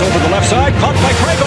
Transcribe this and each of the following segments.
over the left side, caught by Craig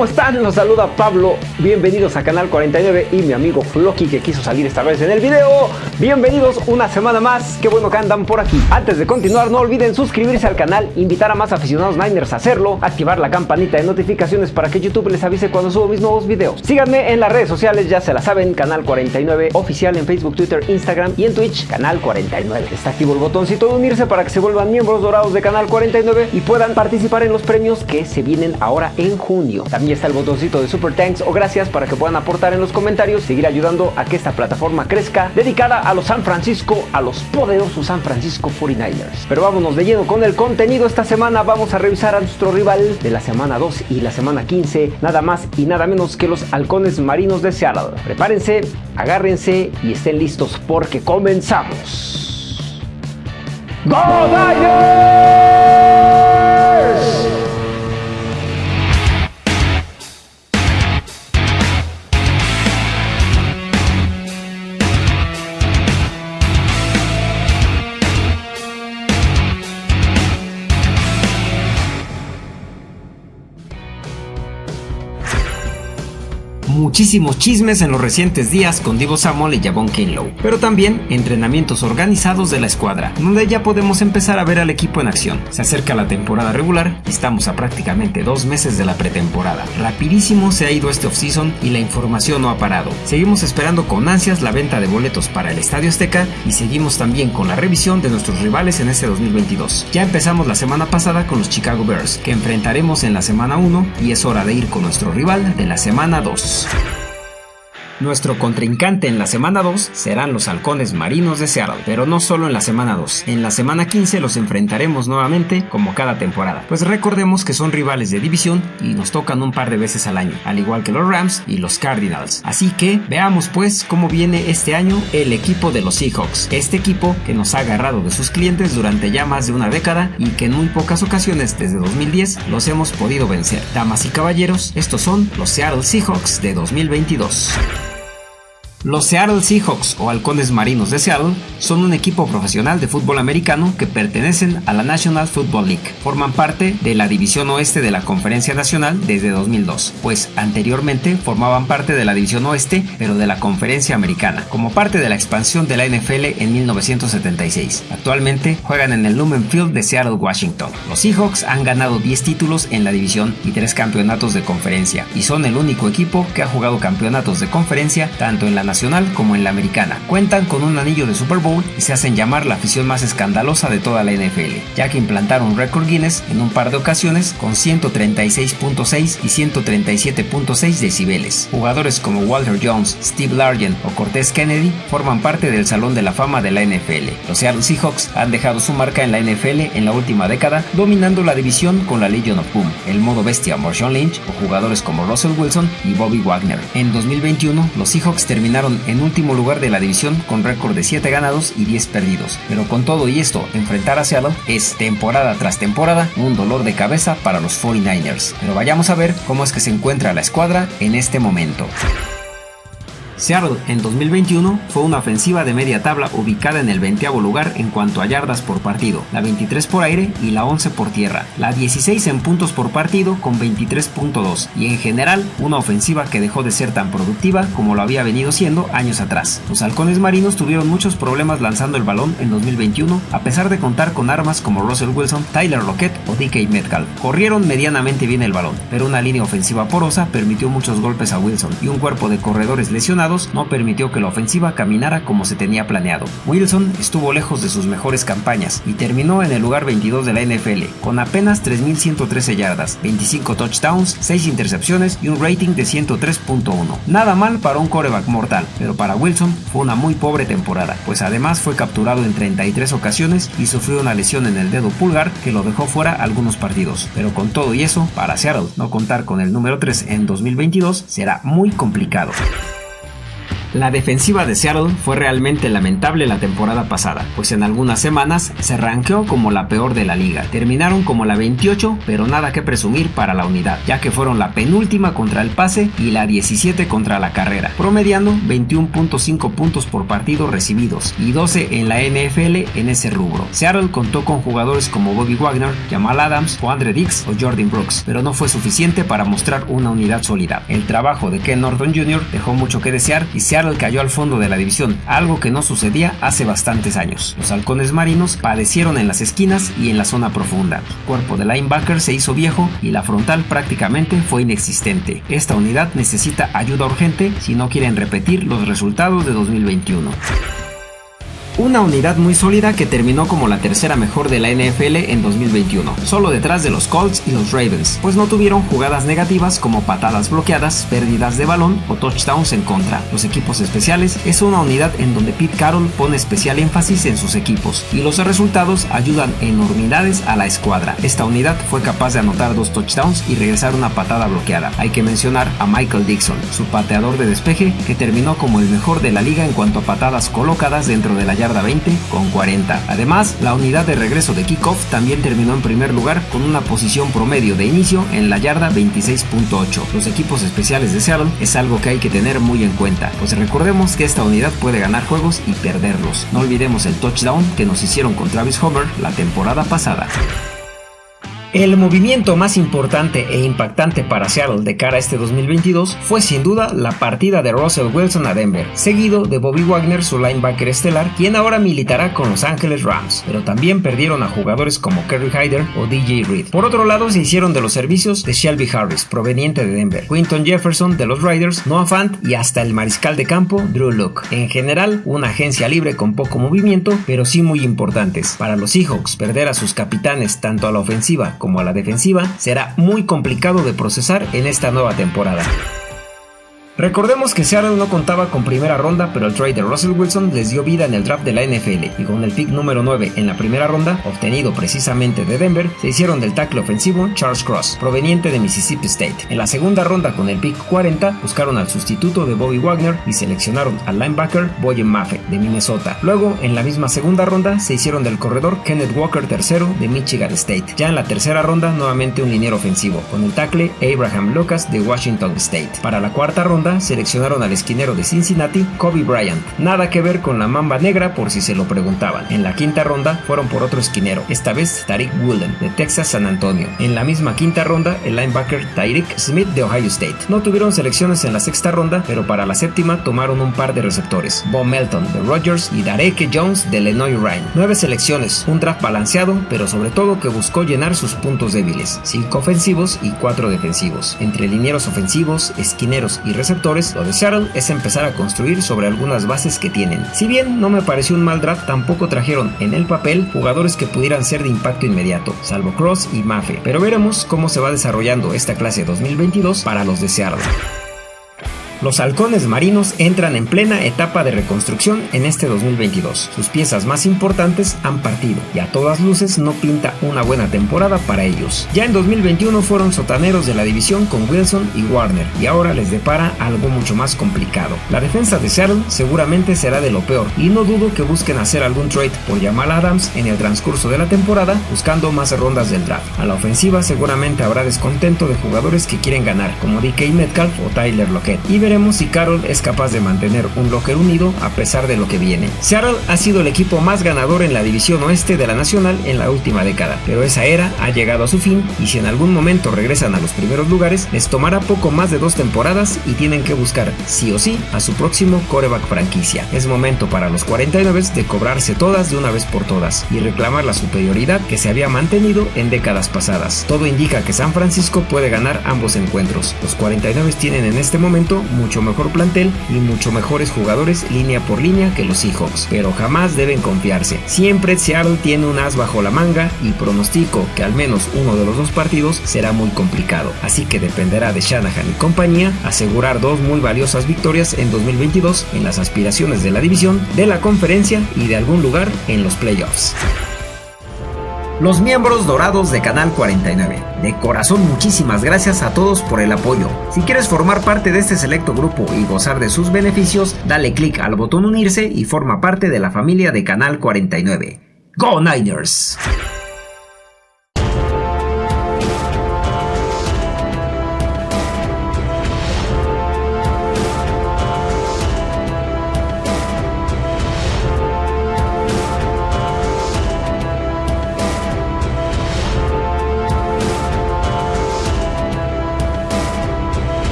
¿cómo están? Los saluda Pablo. Bienvenidos a Canal 49 y mi amigo Floki que quiso salir esta vez en el video. Bienvenidos una semana más. Qué bueno que andan por aquí. Antes de continuar, no olviden suscribirse al canal, invitar a más aficionados Niners a hacerlo, activar la campanita de notificaciones para que YouTube les avise cuando subo mis nuevos videos. Síganme en las redes sociales, ya se la saben, Canal 49 oficial en Facebook, Twitter, Instagram y en Twitch, Canal 49. Está activo el botoncito de unirse para que se vuelvan miembros dorados de Canal 49 y puedan participar en los premios que se vienen ahora en junio. También está el botoncito de Super Thanks o gracias para que puedan aportar en los comentarios, seguir ayudando a que esta plataforma crezca, dedicada a los San Francisco, a los poderosos San Francisco 49ers. Pero vámonos de lleno con el contenido. Esta semana vamos a revisar a nuestro rival de la semana 2 y la semana 15, nada más y nada menos que los halcones marinos de Seattle. Prepárense, agárrense y estén listos porque comenzamos. ¡Go Niners! Muchísimos chismes en los recientes días con Divo Samuel y Javon Kinlow, pero también entrenamientos organizados de la escuadra, donde ya podemos empezar a ver al equipo en acción. Se acerca la temporada regular y estamos a prácticamente dos meses de la pretemporada. Rapidísimo se ha ido este offseason y la información no ha parado. Seguimos esperando con ansias la venta de boletos para el Estadio Azteca y seguimos también con la revisión de nuestros rivales en este 2022. Ya empezamos la semana pasada con los Chicago Bears, que enfrentaremos en la semana 1 y es hora de ir con nuestro rival de la semana 2. Nuestro contrincante en la semana 2 serán los halcones marinos de Seattle, pero no solo en la semana 2. En la semana 15 los enfrentaremos nuevamente como cada temporada, pues recordemos que son rivales de división y nos tocan un par de veces al año, al igual que los Rams y los Cardinals. Así que veamos pues cómo viene este año el equipo de los Seahawks, este equipo que nos ha agarrado de sus clientes durante ya más de una década y que en muy pocas ocasiones desde 2010 los hemos podido vencer. Damas y caballeros, estos son los Seattle Seahawks de 2022. Los Seattle Seahawks o Halcones Marinos de Seattle son un equipo profesional de fútbol americano que pertenecen a la National Football League. Forman parte de la División Oeste de la Conferencia Nacional desde 2002, pues anteriormente formaban parte de la División Oeste pero de la Conferencia Americana, como parte de la expansión de la NFL en 1976. Actualmente juegan en el Lumen Field de Seattle, Washington. Los Seahawks han ganado 10 títulos en la división y 3 campeonatos de conferencia y son el único equipo que ha jugado campeonatos de conferencia tanto en la nacional como en la americana. Cuentan con un anillo de Super Bowl y se hacen llamar la afición más escandalosa de toda la NFL, ya que implantaron récord Guinness en un par de ocasiones con 136.6 y 137.6 decibeles. Jugadores como Walter Jones, Steve Largent o Cortez Kennedy forman parte del Salón de la Fama de la NFL. Los Seattle Seahawks han dejado su marca en la NFL en la última década, dominando la división con la Legion of Boom, el modo bestia Marshawn Lynch o jugadores como Russell Wilson y Bobby Wagner. En 2021, los Seahawks terminaron en último lugar de la división con récord de 7 ganados y 10 perdidos. Pero con todo y esto, enfrentar a Seattle es temporada tras temporada un dolor de cabeza para los 49ers. Pero vayamos a ver cómo es que se encuentra la escuadra en este momento. Seattle en 2021 fue una ofensiva de media tabla ubicada en el 20 lugar en cuanto a yardas por partido, la 23 por aire y la 11 por tierra, la 16 en puntos por partido con 23.2 y en general una ofensiva que dejó de ser tan productiva como lo había venido siendo años atrás. Los halcones marinos tuvieron muchos problemas lanzando el balón en 2021 a pesar de contar con armas como Russell Wilson, Tyler Lockett o DK Metcalf. Corrieron medianamente bien el balón, pero una línea ofensiva porosa permitió muchos golpes a Wilson y un cuerpo de corredores lesionados no permitió que la ofensiva caminara como se tenía planeado. Wilson estuvo lejos de sus mejores campañas y terminó en el lugar 22 de la NFL, con apenas 3.113 yardas, 25 touchdowns, 6 intercepciones y un rating de 103.1. Nada mal para un coreback mortal, pero para Wilson fue una muy pobre temporada, pues además fue capturado en 33 ocasiones y sufrió una lesión en el dedo pulgar que lo dejó fuera algunos partidos. Pero con todo y eso, para Seattle no contar con el número 3 en 2022 será muy complicado. La defensiva de Seattle fue realmente lamentable la temporada pasada, pues en algunas semanas se ranqueó como la peor de la liga. Terminaron como la 28, pero nada que presumir para la unidad, ya que fueron la penúltima contra el pase y la 17 contra la carrera, promediando 21.5 puntos por partido recibidos y 12 en la NFL en ese rubro. Seattle contó con jugadores como Bobby Wagner, Jamal Adams o Andre Dix o Jordan Brooks, pero no fue suficiente para mostrar una unidad sólida. El trabajo de Ken Norton Jr. dejó mucho que desear y Seattle cayó al fondo de la división, algo que no sucedía hace bastantes años. Los halcones marinos padecieron en las esquinas y en la zona profunda. El cuerpo de linebacker se hizo viejo y la frontal prácticamente fue inexistente. Esta unidad necesita ayuda urgente si no quieren repetir los resultados de 2021. Una unidad muy sólida que terminó como la tercera mejor de la NFL en 2021, solo detrás de los Colts y los Ravens, pues no tuvieron jugadas negativas como patadas bloqueadas, pérdidas de balón o touchdowns en contra. Los equipos especiales es una unidad en donde Pete Carroll pone especial énfasis en sus equipos y los resultados ayudan enormidades a la escuadra. Esta unidad fue capaz de anotar dos touchdowns y regresar una patada bloqueada. Hay que mencionar a Michael Dixon, su pateador de despeje, que terminó como el mejor de la liga en cuanto a patadas colocadas dentro de la yarda 20 con 40. Además, la unidad de regreso de kickoff también terminó en primer lugar con una posición promedio de inicio en la yarda 26.8. Los equipos especiales de Seattle es algo que hay que tener muy en cuenta, pues recordemos que esta unidad puede ganar juegos y perderlos. No olvidemos el touchdown que nos hicieron con Travis Homer la temporada pasada. El movimiento más importante e impactante para Seattle de cara a este 2022 fue sin duda la partida de Russell Wilson a Denver, seguido de Bobby Wagner, su linebacker estelar, quien ahora militará con Los Angeles Rams, pero también perdieron a jugadores como Kerry Hyder o DJ Reed. Por otro lado, se hicieron de los servicios de Shelby Harris, proveniente de Denver, Quinton Jefferson de los Riders, Noah Fant y hasta el mariscal de campo Drew Luck. En general, una agencia libre con poco movimiento, pero sí muy importantes. Para los Seahawks, perder a sus capitanes tanto a la ofensiva como a la defensiva será muy complicado de procesar en esta nueva temporada. Recordemos que Seattle no contaba con primera ronda, pero el trade de Russell Wilson les dio vida en el draft de la NFL y con el pick número 9 en la primera ronda, obtenido precisamente de Denver, se hicieron del tackle ofensivo Charles Cross, proveniente de Mississippi State. En la segunda ronda con el pick 40, buscaron al sustituto de Bobby Wagner y seleccionaron al linebacker Boyen Maffei de Minnesota. Luego, en la misma segunda ronda, se hicieron del corredor Kenneth Walker III de Michigan State. Ya en la tercera ronda, nuevamente un liniero ofensivo, con el tackle Abraham Lucas de Washington State. Para la cuarta ronda, seleccionaron al esquinero de Cincinnati, Kobe Bryant. Nada que ver con la mamba negra por si se lo preguntaban. En la quinta ronda fueron por otro esquinero, esta vez Tariq Woolen de Texas San Antonio. En la misma quinta ronda, el linebacker Tyreek Smith de Ohio State. No tuvieron selecciones en la sexta ronda, pero para la séptima tomaron un par de receptores, Bob Melton de Rogers y Dareke Jones de Illinois Ryan. Nueve selecciones, un draft balanceado, pero sobre todo que buscó llenar sus puntos débiles, cinco ofensivos y cuatro defensivos. Entre linieros ofensivos, esquineros y receptores lo de Seattle es empezar a construir sobre algunas bases que tienen. Si bien no me pareció un mal draft, tampoco trajeron en el papel jugadores que pudieran ser de impacto inmediato, salvo Cross y Mafe. Pero veremos cómo se va desarrollando esta clase 2022 para los de Seattle. Los halcones marinos entran en plena etapa de reconstrucción en este 2022. Sus piezas más importantes han partido y a todas luces no pinta una buena temporada para ellos. Ya en 2021 fueron sotaneros de la división con Wilson y Warner y ahora les depara algo mucho más complicado. La defensa de Seattle seguramente será de lo peor y no dudo que busquen hacer algún trade por Jamal Adams en el transcurso de la temporada buscando más rondas del draft. A la ofensiva seguramente habrá descontento de jugadores que quieren ganar como DK Metcalf o Tyler Lockett veremos si Carroll es capaz de mantener un locker unido a pesar de lo que viene. Seattle ha sido el equipo más ganador en la división oeste de la nacional en la última década, pero esa era ha llegado a su fin y si en algún momento regresan a los primeros lugares, les tomará poco más de dos temporadas y tienen que buscar sí o sí a su próximo coreback franquicia. Es momento para los 49 de cobrarse todas de una vez por todas y reclamar la superioridad que se había mantenido en décadas pasadas. Todo indica que San Francisco puede ganar ambos encuentros. Los 49 tienen en este momento mucho mejor plantel y mucho mejores jugadores línea por línea que los Seahawks, pero jamás deben confiarse. Siempre Seattle tiene un as bajo la manga y pronostico que al menos uno de los dos partidos será muy complicado, así que dependerá de Shanahan y compañía asegurar dos muy valiosas victorias en 2022 en las aspiraciones de la división, de la conferencia y de algún lugar en los playoffs. Los miembros dorados de Canal 49. De corazón muchísimas gracias a todos por el apoyo. Si quieres formar parte de este selecto grupo y gozar de sus beneficios, dale clic al botón unirse y forma parte de la familia de Canal 49. ¡Go Niners!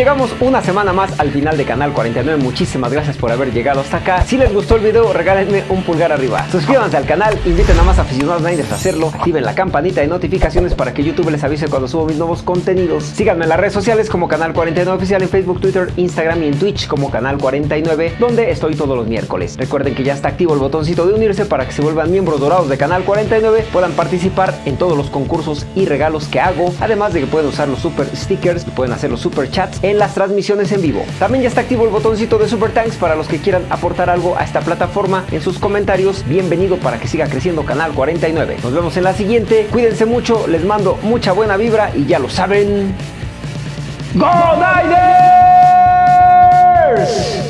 Llegamos una semana más al final de Canal 49. Muchísimas gracias por haber llegado hasta acá. Si les gustó el video, regálenme un pulgar arriba. Suscríbanse al canal, inviten a más aficionados Niners a hacerlo. Activen la campanita de notificaciones para que YouTube les avise cuando subo mis nuevos contenidos. Síganme en las redes sociales como Canal 49 Oficial en Facebook, Twitter, Instagram y en Twitch como Canal 49, donde estoy todos los miércoles. Recuerden que ya está activo el botoncito de unirse para que se vuelvan miembros dorados de Canal 49, puedan participar en todos los concursos y regalos que hago. Además de que pueden usar los super stickers pueden hacer los super chats en las transmisiones en vivo. También ya está activo el botoncito de Super Thanks para los que quieran aportar algo a esta plataforma en sus comentarios. Bienvenido para que siga creciendo Canal 49. Nos vemos en la siguiente. Cuídense mucho, les mando mucha buena vibra y ya lo saben. ¡Go Niners!